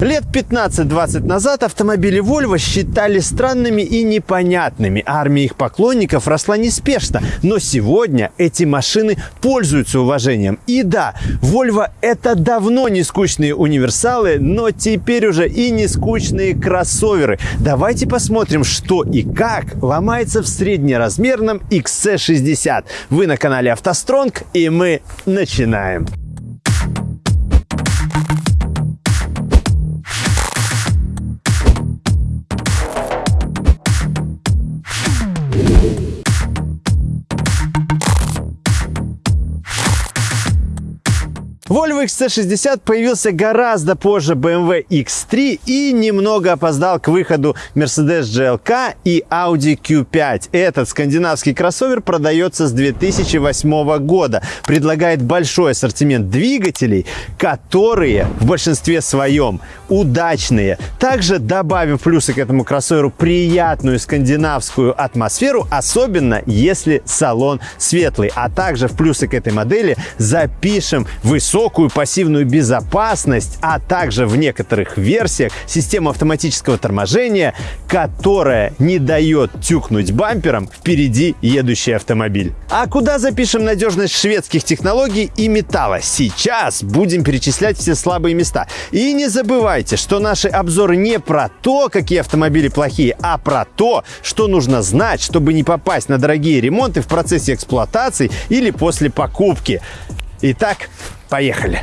Лет 15-20 назад автомобили Volvo считали странными и непонятными. Армия их поклонников росла неспешно. Но сегодня эти машины пользуются уважением. И да, Volvo это давно не скучные универсалы, но теперь уже и не скучные кроссоверы. Давайте посмотрим, что и как ломается в среднеразмерном XC60. Вы на канале автостронг и мы начинаем. Volvo XC60 появился гораздо позже BMW X3 и немного опоздал к выходу Mercedes GLK и Audi Q5. Этот скандинавский кроссовер продается с 2008 года. Предлагает большой ассортимент двигателей, которые в большинстве своем удачные. Также добавим плюсы к этому кроссоверу приятную скандинавскую атмосферу, особенно если салон светлый. А также в плюсы к этой модели запишем высокую высокую пассивную безопасность, а также в некоторых версиях систему автоматического торможения, которая не дает тюкнуть бампером впереди едущий автомобиль. А куда запишем надежность шведских технологий и металла? Сейчас будем перечислять все слабые места. И не забывайте, что наши обзоры не про то, какие автомобили плохие, а про то, что нужно знать, чтобы не попасть на дорогие ремонты в процессе эксплуатации или после покупки. Итак, поехали!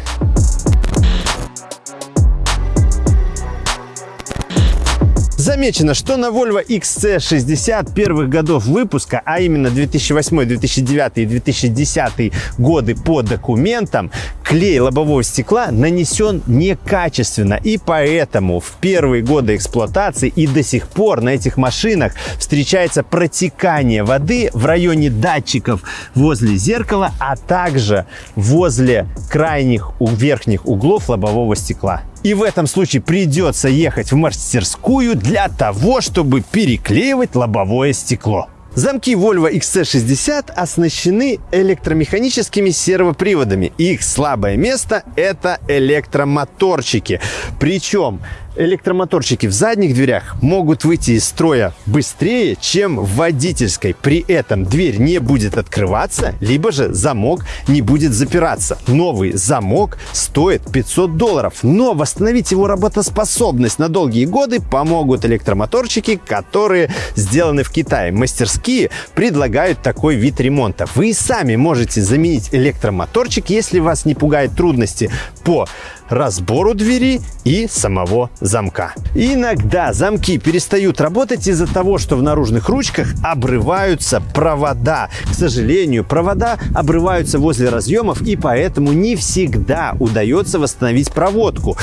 Замечено, что на Volvo XC60 первых годов выпуска, а именно 2008, 2009 и 2010 годы по документам, клей лобового стекла нанесен некачественно. И поэтому в первые годы эксплуатации и до сих пор на этих машинах встречается протекание воды в районе датчиков возле зеркала, а также возле крайних верхних углов лобового стекла. И в этом случае придется ехать в мастерскую для того, чтобы переклеивать лобовое стекло. Замки Volvo XC60 оснащены электромеханическими сервоприводами. Их слабое место – это электромоторчики. Причем электромоторчики в задних дверях могут выйти из строя быстрее, чем в водительской. При этом дверь не будет открываться, либо же замок не будет запираться. Новый замок стоит 500 долларов, но восстановить его работоспособность на долгие годы помогут электромоторчики, которые сделаны в Китае. Мастерские предлагают такой вид ремонта. Вы сами можете заменить электромоторчик, если вас не пугают трудности по разбору двери и самого замка. Иногда замки перестают работать из-за того, что в наружных ручках обрываются провода. К сожалению, провода обрываются возле разъемов и поэтому не всегда удается восстановить проводку.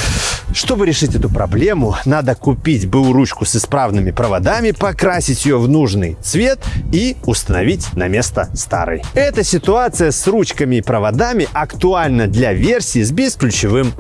Чтобы решить эту проблему, надо купить БУ ручку с исправными проводами, покрасить ее в нужный цвет и установить на место старой. Эта ситуация с ручками и проводами актуальна для версии с бесключевым.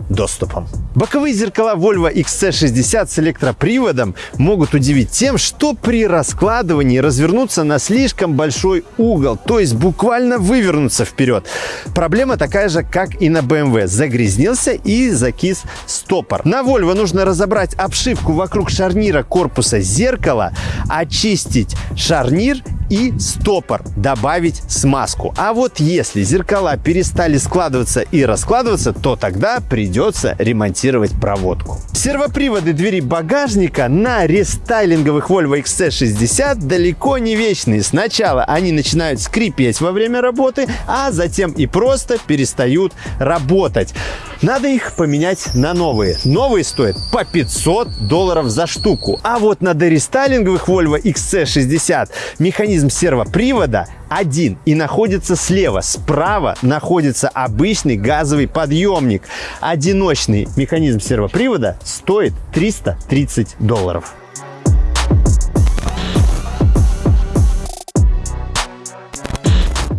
Боковые зеркала Volvo XC60 с электроприводом могут удивить тем, что при раскладывании развернутся на слишком большой угол, то есть буквально вывернуться вперед. Проблема такая же, как и на BMW. Загрязнился и закис стопор. На Volvo нужно разобрать обшивку вокруг шарнира корпуса зеркала, очистить шарнир и стопор, добавить смазку. А вот если зеркала перестали складываться и раскладываться, то тогда придется ремонтировать проводку. Сервоприводы двери багажника на рестайлинговых Volvo XC60 далеко не вечные. Сначала они начинают скрипеть во время работы, а затем и просто перестают работать. Надо их поменять на новые. Новые стоят по 500 долларов за штуку. А вот на дорестайлинговых Volvo XC60 механизм сервопривода один и находится слева. Справа находится обычный газовый подъемник. Одиночный механизм сервопривода стоит 330 долларов.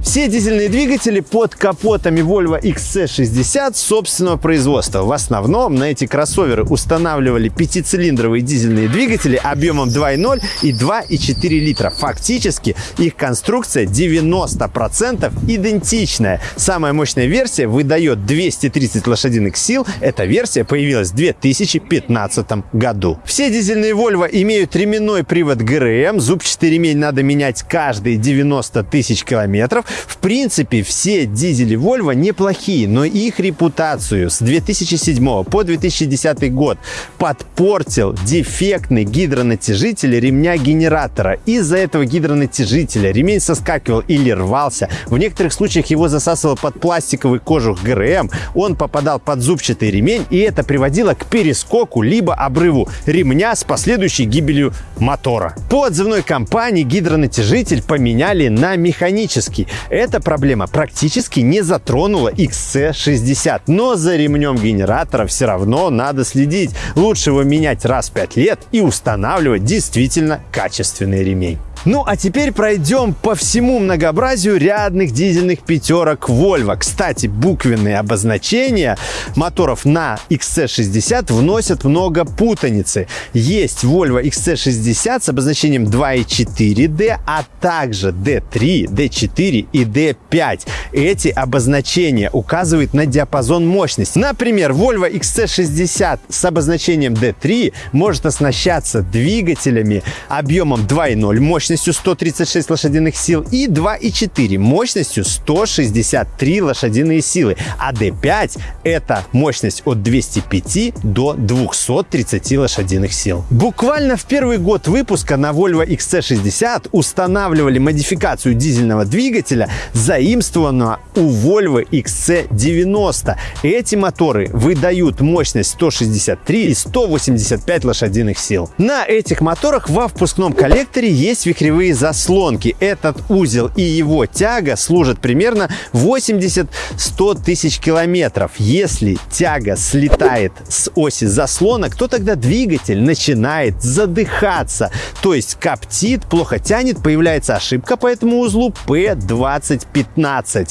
Все дизельные двигатели под капотами Volvo XC60 собственного производства. В основном на эти кроссоверы устанавливали пятицилиндровые дизельные двигатели объемом 2.0 и 2,4 литра. Фактически их конструкция 90% идентичная. Самая мощная версия выдает 230 лошадиных сил. Эта версия появилась в 2015 году. Все дизельные Volvo имеют ременной привод ГРМ. Зубчатый ремень надо менять каждые 90 тысяч километров. В принципе, все дизели Volvo неплохие, но их репутацию с 2007 по 2010 год подпортил дефектный гидронатяжитель ремня генератора. Из-за этого гидронатяжителя ремень соскакивал или рвался. В некоторых случаях его засасывало под пластиковый кожух ГРМ. Он попадал под зубчатый ремень, и это приводило к перескоку либо обрыву ремня с последующей гибелью мотора. По отзывной компании гидронатяжитель поменяли на механический. Эта проблема практически не затронула XC60, но за ремнем генератора все равно надо следить. Лучше его менять раз в 5 лет и устанавливать действительно качественный ремень. Ну а теперь пройдем по всему многообразию рядных дизельных пятерок Volvo. Кстати, буквенные обозначения моторов на XC60 вносят много путаницы. Есть Volvo XC60 с обозначением 2.4D, а также D3, D4 и D5. Эти обозначения указывают на диапазон мощности. Например, Volvo XC60 с обозначением D3 может оснащаться двигателями объемом 2.0 мощности мощностью 136 лошадиных сил и 2,4 мощностью 163 лошадиные силы. А D5 это мощность от 205 до 230 лошадиных сил. Буквально в первый год выпуска на Volvo XC60 устанавливали модификацию дизельного двигателя, заимствованного у Volvo XC90. Эти моторы выдают мощность 163 и 185 лошадиных сил. На этих моторах во впускном коллекторе есть вихревые заслонки. Этот узел и его тяга служат примерно 80-100 тысяч километров. Если тяга слетает с оси заслонок, то тогда двигатель начинает задыхаться, то есть коптит, плохо тянет, появляется ошибка по этому узлу P2015.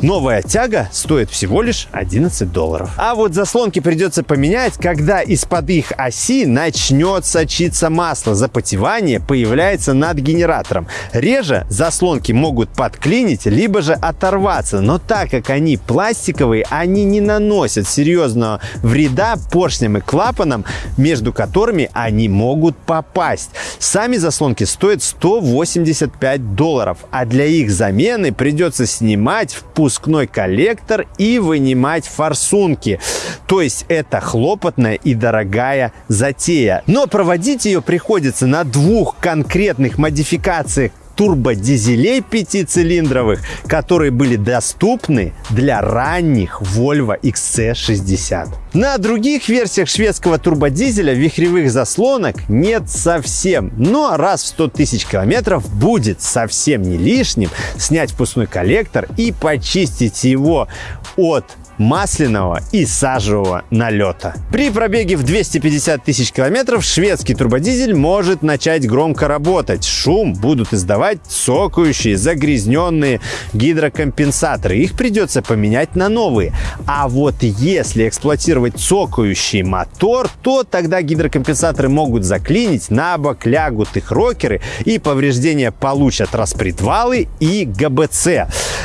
Новая тяга стоит всего лишь 11 долларов. А вот заслонки придется поменять, когда из-под их оси начнет сочиться масло. Запотевание появляется над генератором. Реже заслонки могут подклинить, либо же оторваться. Но так как они пластиковые, они не наносят серьезного вреда поршням и клапанам, между которыми они могут попасть. Сами заслонки стоят 185 долларов, а для их замены придется снимать впуск выпускной коллектор и вынимать форсунки. То есть это хлопотная и дорогая затея. Но проводить ее приходится на двух конкретных модификациях турбодизелей пятицилиндровых, которые были доступны для ранних Volvo XC60. На других версиях шведского турбодизеля вихревых заслонок нет совсем, но раз в 100 тысяч километров будет совсем не лишним снять впускной коллектор и почистить его от масляного и сажевого налета. При пробеге в 250 тысяч километров шведский турбодизель может начать громко работать. Шум будут издавать цокающие, загрязненные гидрокомпенсаторы. Их придется поменять на новые. А вот если эксплуатировать цокающий мотор, то тогда гидрокомпенсаторы могут заклинить, на бок лягут их рокеры и повреждения получат распредвалы и ГБЦ.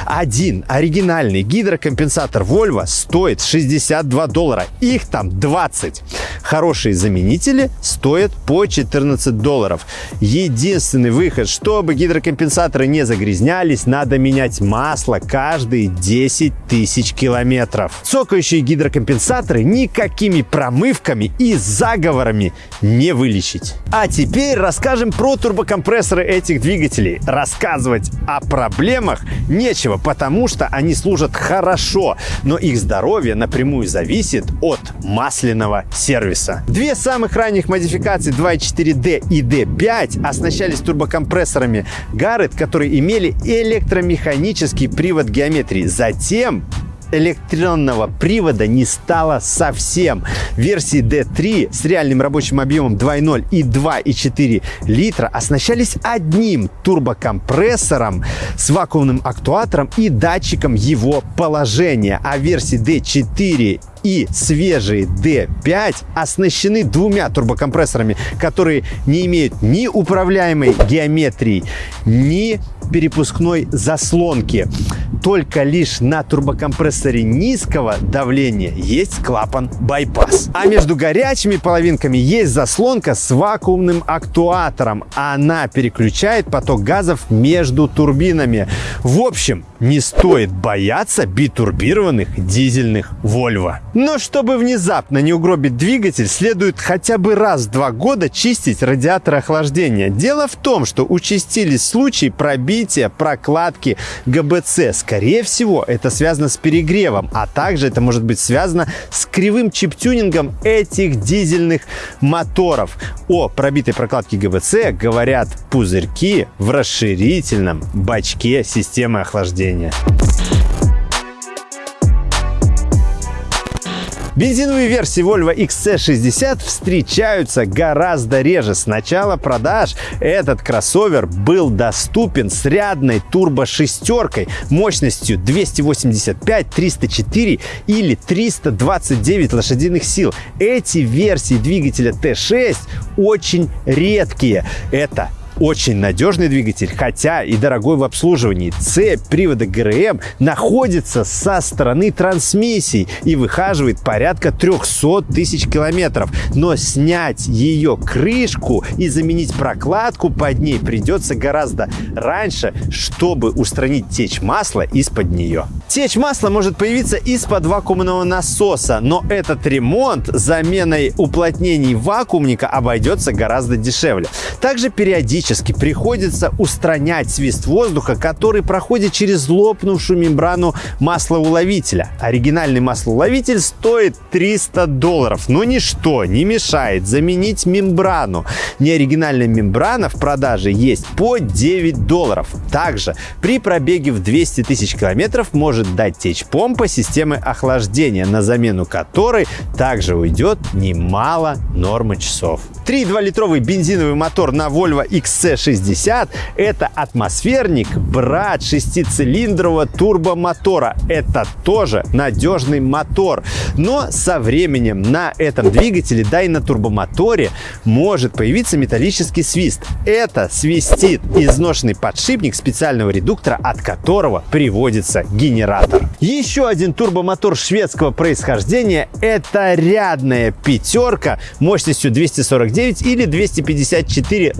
Один оригинальный гидрокомпенсатор Volvo стоит 62 доллара. Их там 20. Хорошие заменители стоят по 14 долларов. Единственный выход, чтобы гидрокомпенсаторы не загрязнялись, надо менять масло каждые 10 тысяч километров. Цокающие гидрокомпенсаторы никакими промывками и заговорами не вылечить. А теперь расскажем про турбокомпрессоры этих двигателей. Рассказывать о проблемах нечего, потому что они служат хорошо, но их их здоровье напрямую зависит от масляного сервиса. Две самых ранних модификации 2.4D и D5 оснащались турбокомпрессорами Garrett, которые имели электромеханический привод геометрии. Затем электронного привода не стало совсем. Версии D3 с реальным рабочим объемом 2.0 и 2.4 литра оснащались одним турбокомпрессором с вакуумным актуатором и датчиком его положения, а версии D4 и свежие D5 оснащены двумя турбокомпрессорами, которые не имеют ни управляемой геометрии, ни перепускной заслонки. Только лишь на турбокомпрессоре низкого давления есть клапан байпас. А между горячими половинками есть заслонка с вакуумным актуатором. Она переключает поток газов между турбинами. В общем, не стоит бояться битурбированных дизельных Volvo. Но чтобы внезапно не угробить двигатель, следует хотя бы раз в два года чистить радиатор охлаждения. Дело в том, что участились случаи пробития прокладки ГБЦ. Скорее всего, это связано с перегревом, а также это может быть связано с кривым чип-тюнингом этих дизельных моторов. О пробитой прокладке ГБЦ говорят пузырьки в расширительном бачке системы охлаждения Бензиновые версии Volvo XC60 встречаются гораздо реже. С начала продаж этот кроссовер был доступен с рядной турбо-шестеркой мощностью 285, 304 или 329 лошадиных сил. Эти версии двигателя T6 очень редкие. Это очень надежный двигатель, хотя и дорогой в обслуживании. Цепь привода ГРМ находится со стороны трансмиссии и выхаживает порядка 300 тысяч километров. Но снять ее крышку и заменить прокладку под ней придется гораздо раньше, чтобы устранить течь масла из-под нее. Течь масла может появиться из-под вакуумного насоса, но этот ремонт заменой уплотнений вакуумника обойдется гораздо дешевле. Также периодически периодически приходится устранять свист воздуха, который проходит через лопнувшую мембрану маслоуловителя. Оригинальный маслоуловитель стоит 300 долларов, но ничто не мешает заменить мембрану. Неоригинальная мембрана в продаже есть по 9 долларов. Также при пробеге в 200 тысяч километров может дать течь помпа системы охлаждения, на замену которой также уйдет немало нормы часов. 3,2-литровый бензиновый мотор на Volvo XC60 – это атмосферник, брат шестицилиндрового турбомотора. Это тоже надежный мотор. Но со временем на этом двигателе, да и на турбомоторе, может появиться металлический свист. Это свистит изношенный подшипник специального редуктора, от которого приводится генератор. Еще один турбомотор шведского происхождения – это рядная пятерка мощностью 249 249 или 254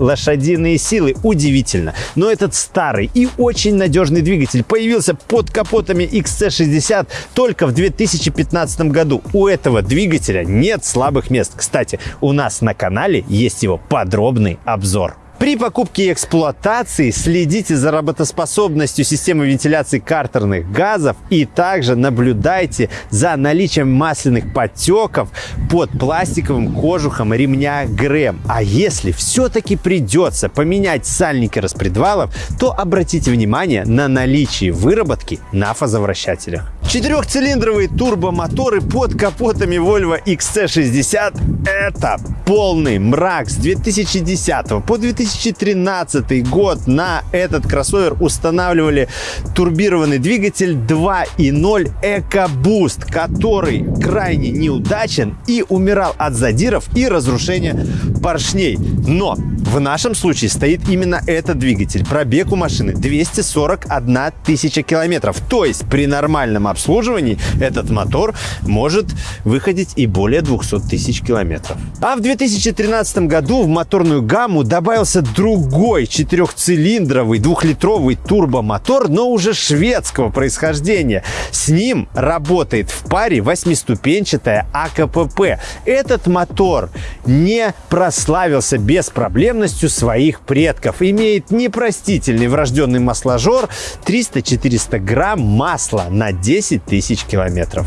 лошадиные силы. Удивительно. Но этот старый и очень надежный двигатель появился под капотами XC60 только в 2015 году. У этого двигателя нет слабых мест. Кстати, у нас на канале есть его подробный обзор. При покупке и эксплуатации следите за работоспособностью системы вентиляции картерных газов и также наблюдайте за наличием масляных подтеков под пластиковым кожухом ремня ГРМ. А если все-таки придется поменять сальники распредвалов, то обратите внимание на наличие выработки на фазовращателях. Четырехцилиндровые турбомоторы под капотами Volvo XC60 – это полный мрак с 2010 по 2013 год на этот кроссовер устанавливали турбированный двигатель 2.0 EcoBoost, который крайне неудачен и умирал от задиров и разрушения поршней. Но в нашем случае стоит именно этот двигатель. Пробег у машины 241 тысяча километров. То есть при нормальном обслуживании этот мотор может выходить и более 200 тысяч километров. А в 2013 году в моторную гамму добавился другой четырехцилиндровый двухлитровый турбомотор, но уже шведского происхождения. С ним работает в паре восьмиступенчатая АКПП. Этот мотор не прославился без проблемностью своих предков. Имеет непростительный врожденный масложор 300-400 грамм масла на 10 тысяч километров.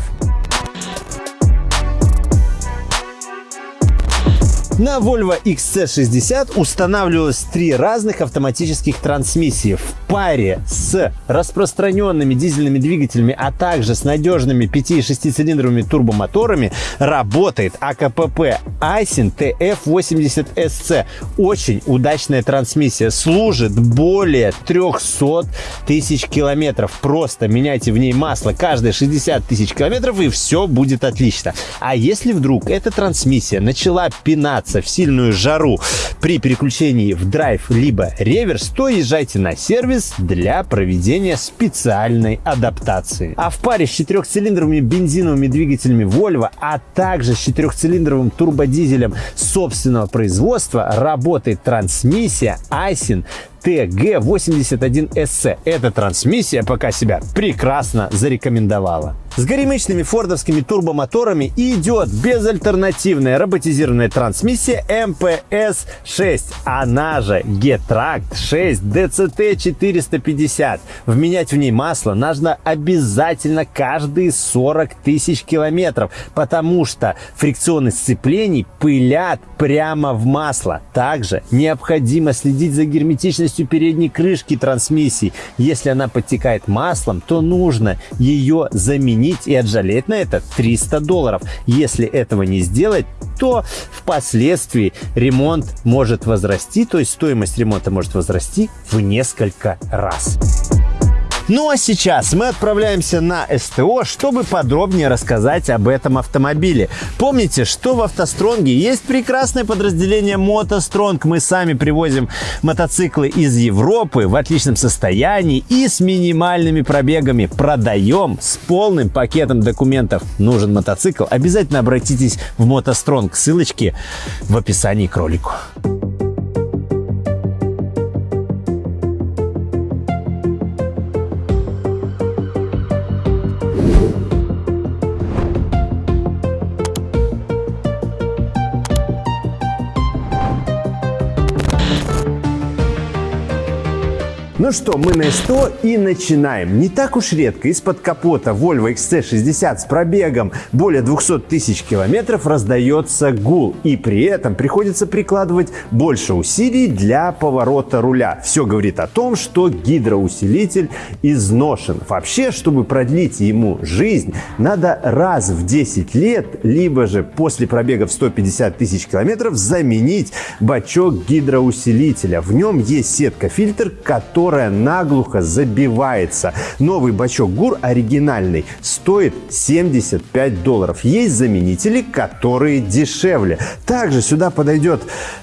На Volvo XC60 устанавливалось три разных автоматических трансмиссии в паре с распространенными дизельными двигателями, а также с надежными 5 и 6 цилиндровыми турбомоторами работает АКПП Айсин TF80SC. Очень удачная трансмиссия. Служит более 300 тысяч километров. Просто меняйте в ней масло каждые 60 тысяч километров и все будет отлично. А если вдруг эта трансмиссия начала пинаться в сильную жару при переключении в драйв либо реверс, то езжайте на сервис для проведения специальной адаптации. А в паре с четырехцилиндровыми бензиновыми двигателями Volvo, а также с четырехцилиндровым турбодизелем собственного производства работает трансмиссия Aisin TG81SC. Эта трансмиссия пока себя прекрасно зарекомендовала. С горемычными фордовскими турбомоторами идет безальтернативная роботизированная трансмиссия MPS-6, она же Getract 6 DCT-450. Вменять в ней масло нужно обязательно каждые 40 тысяч километров, потому что фрикционные сцеплений пылят прямо в масло. Также необходимо следить за герметичностью передней крышки трансмиссии. Если она подтекает маслом, то нужно ее заменить и отжалеть на это 300 долларов. Если этого не сделать, то впоследствии ремонт может возрасти, то есть стоимость ремонта может возрасти в несколько раз. Ну а сейчас мы отправляемся на СТО, чтобы подробнее рассказать об этом автомобиле. Помните, что в автостронге есть прекрасное подразделение мотостронг. Мы сами привозим мотоциклы из Европы в отличном состоянии и с минимальными пробегами. Продаем с полным пакетом документов. Нужен мотоцикл? Обязательно обратитесь в мотостронг. Ссылочки в описании к ролику. Ну что, мы на СТО и начинаем. Не так уж редко из-под капота Volvo XC60 с пробегом более 200 тысяч километров раздается гул. И при этом приходится прикладывать больше усилий для поворота руля. Все говорит о том, что гидроусилитель изношен. Вообще, чтобы продлить ему жизнь, надо раз в 10 лет, либо же после пробега в 150 тысяч километров заменить бачок гидроусилителя. В нем есть сетка-фильтр, который которая наглухо забивается. Новый бачок ГУР оригинальный стоит 75 долларов. Есть заменители, которые дешевле. Также сюда подойдет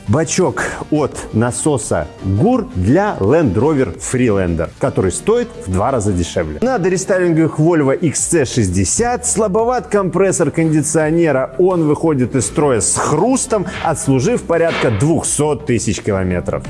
бачок от насоса ГУР для Land Rover Freelander, который стоит в два раза дешевле. На дорестайлинговых Volvo XC60 слабоват компрессор кондиционера. Он выходит из строя с хрустом, отслужив порядка 200 тысяч километров.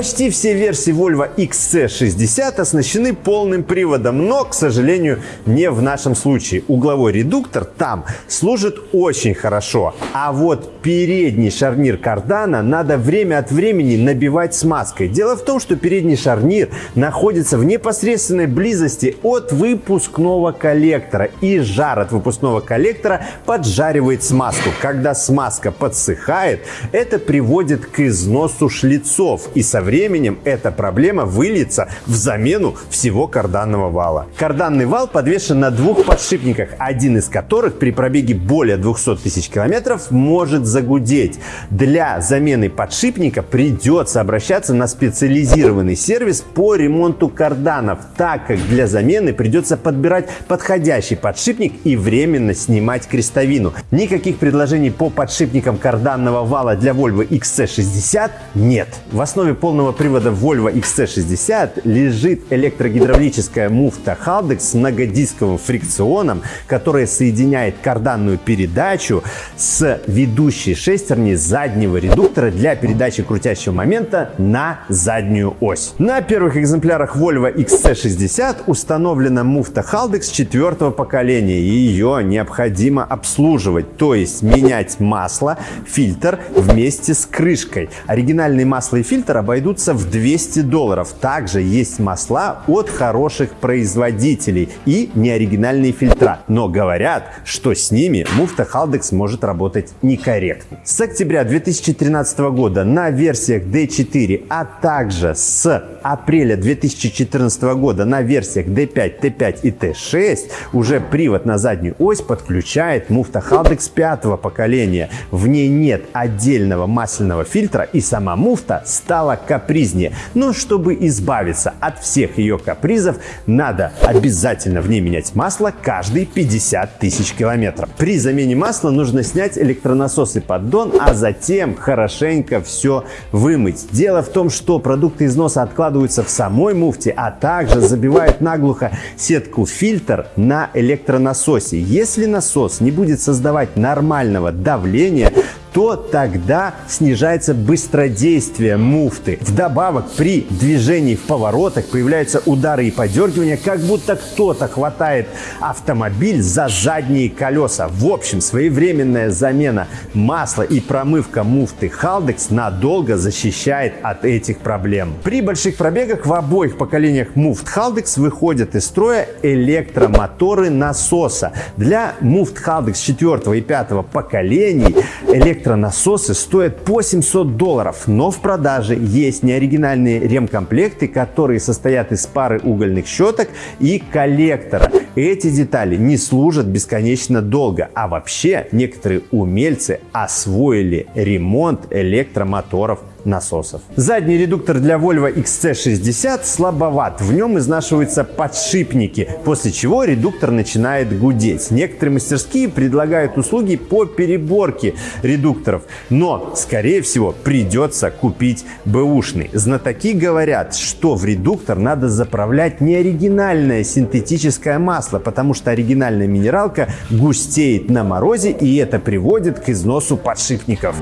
Почти все версии Volvo XC60 оснащены полным приводом, но, к сожалению, не в нашем случае. Угловой редуктор там служит очень хорошо, а вот передний шарнир кардана надо время от времени набивать смазкой. Дело в том, что передний шарнир находится в непосредственной близости от выпускного коллектора, и жар от выпускного коллектора поджаривает смазку. Когда смазка подсыхает, это приводит к износу шлицов и, со временем эта проблема выльется в замену всего карданного вала. Карданный вал подвешен на двух подшипниках, один из которых при пробеге более 200 тысяч километров может загудеть. Для замены подшипника придется обращаться на специализированный сервис по ремонту карданов, так как для замены придется подбирать подходящий подшипник и временно снимать крестовину. Никаких предложений по подшипникам карданного вала для Volvo XC60 нет. В основе полного полного привода Volvo XC60 лежит электрогидравлическая муфта Haldex с многодисковым фрикционом, которая соединяет карданную передачу с ведущей шестерней заднего редуктора для передачи крутящего момента на заднюю ось. На первых экземплярах Volvo XC60 установлена муфта Haldex четвертого поколения. Ее необходимо обслуживать, то есть менять масло, фильтр вместе с крышкой. Оригинальные масло и фильтр обойдут обойдутся в 200 долларов. Также есть масла от хороших производителей и неоригинальные фильтра. Но говорят, что с ними муфта Haldex может работать некорректно. С октября 2013 года на версиях D4, а также с апреля 2014 года на версиях D5, T5 и T6 уже привод на заднюю ось подключает муфта Haldex пятого поколения. В ней нет отдельного масляного фильтра и сама муфта стала капризнее. Но чтобы избавиться от всех ее капризов, надо обязательно в ней менять масло каждые 50 тысяч километров. При замене масла нужно снять электронасос и поддон, а затем хорошенько все вымыть. Дело в том, что продукты износа откладываются в самой муфте, а также забивают наглухо сетку фильтр на электронасосе. Если насос не будет создавать нормального давления, то тогда снижается быстродействие муфты. Вдобавок при движении в поворотах появляются удары и подергивания, как будто кто-то хватает автомобиль за задние колеса. В общем, своевременная замена масла и промывка муфты Haldex надолго защищает от этих проблем. При больших пробегах в обоих поколениях муфт Haldex выходят из строя электромоторы насоса. Для муфт Haldex 4 и 5 поколений электромоторы электронасосы стоят по 700 долларов, но в продаже есть неоригинальные ремкомплекты, которые состоят из пары угольных щеток и коллектора. Эти детали не служат бесконечно долго, а вообще некоторые умельцы освоили ремонт электромоторов насосов. Задний редуктор для Volvo XC60 слабоват, в нем изнашиваются подшипники, после чего редуктор начинает гудеть. Некоторые мастерские предлагают услуги по переборке редукторов, но, скорее всего, придется купить бэушный. Знатоки говорят, что в редуктор надо заправлять не оригинальное синтетическое масло, потому что оригинальная минералка густеет на морозе и это приводит к износу подшипников.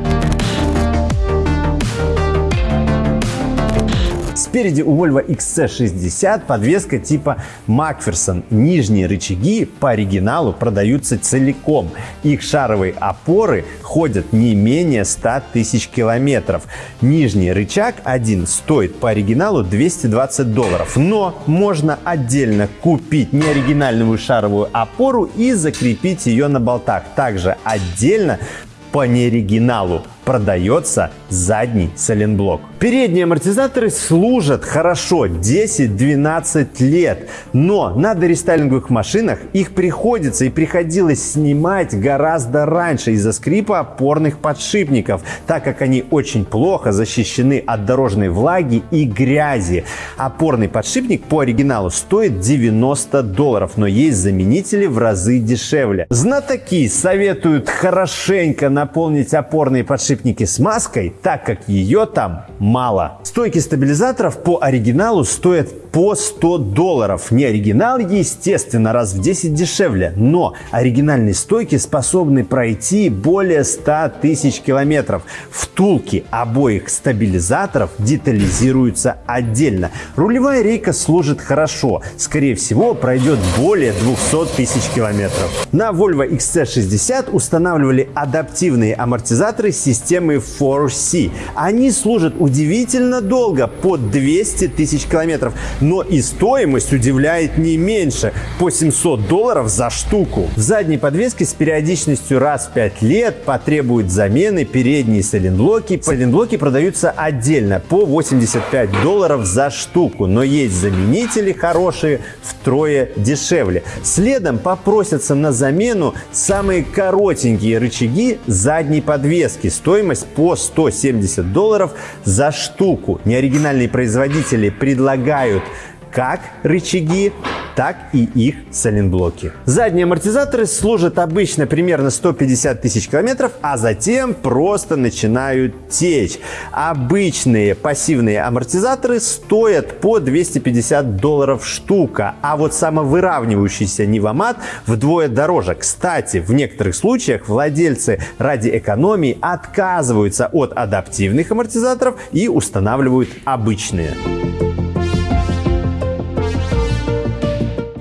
Спереди у Volvo XC60 подвеска типа Macpherson. Нижние рычаги по оригиналу продаются целиком. Их шаровые опоры ходят не менее 100 тысяч километров. Нижний рычаг один стоит по оригиналу 220 долларов. Но можно отдельно купить неоригинальную шаровую опору и закрепить ее на болтах. Также отдельно по неоригиналу продается задний сайлентблок. Передние амортизаторы служат хорошо 10-12 лет, но на дорестайлинговых машинах их приходится и приходилось снимать гораздо раньше из-за скрипа опорных подшипников, так как они очень плохо защищены от дорожной влаги и грязи. Опорный подшипник по оригиналу стоит 90 долларов, но есть заменители в разы дешевле. Знатоки советуют хорошенько наполнить опорные подшипники подшипники с маской, так как ее там мало. Стойки стабилизаторов по оригиналу стоят по 100 долларов. Не оригинал, естественно, раз в 10 дешевле, но оригинальные стойки способны пройти более 100 тысяч километров. Втулки обоих стабилизаторов детализируются отдельно. Рулевая рейка служит хорошо, скорее всего пройдет более 200 тысяч километров. На Volvo XC60 устанавливали адаптивные амортизаторы системы 4C. Они служат удивительно долго, по 200 тысяч километров но и стоимость удивляет не меньше – по 700 долларов за штуку. В задней подвеске с периодичностью раз в 5 лет потребуют замены передние сайлентблоки. Сайлентблоки продаются отдельно по 85 долларов за штуку, но есть заменители хорошие втрое дешевле. Следом попросятся на замену самые коротенькие рычаги задней подвески. Стоимость по 170 долларов за штуку. Неоригинальные производители предлагают как рычаги, так и их сайлентблоки. Задние амортизаторы служат обычно примерно 150 тысяч километров, а затем просто начинают течь. Обычные пассивные амортизаторы стоят по 250 долларов штука, а вот самовыравнивающийся Nivomat вдвое дороже. Кстати, в некоторых случаях владельцы ради экономии отказываются от адаптивных амортизаторов и устанавливают обычные.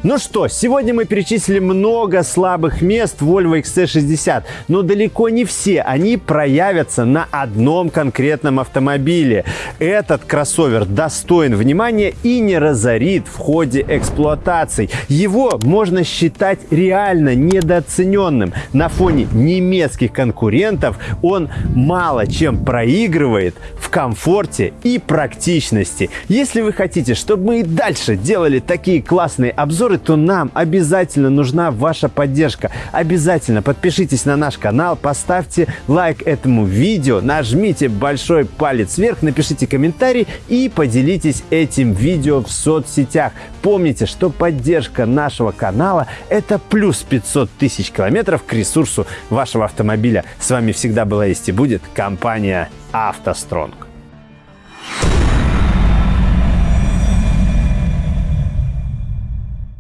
Ну что, сегодня мы перечислили много слабых мест Volvo XC60, но далеко не все они проявятся на одном конкретном автомобиле. Этот кроссовер достоин внимания и не разорит в ходе эксплуатации. Его можно считать реально недооцененным. На фоне немецких конкурентов он мало чем проигрывает в комфорте и практичности. Если вы хотите, чтобы мы и дальше делали такие классные обзоры, то нам обязательно нужна ваша поддержка. Обязательно подпишитесь на наш канал, поставьте лайк этому видео, нажмите большой палец вверх, напишите комментарий и поделитесь этим видео в соцсетях. Помните, что поддержка нашего канала – это плюс 500 тысяч километров к ресурсу вашего автомобиля. С вами всегда была есть и будет компания «АвтоСтронг».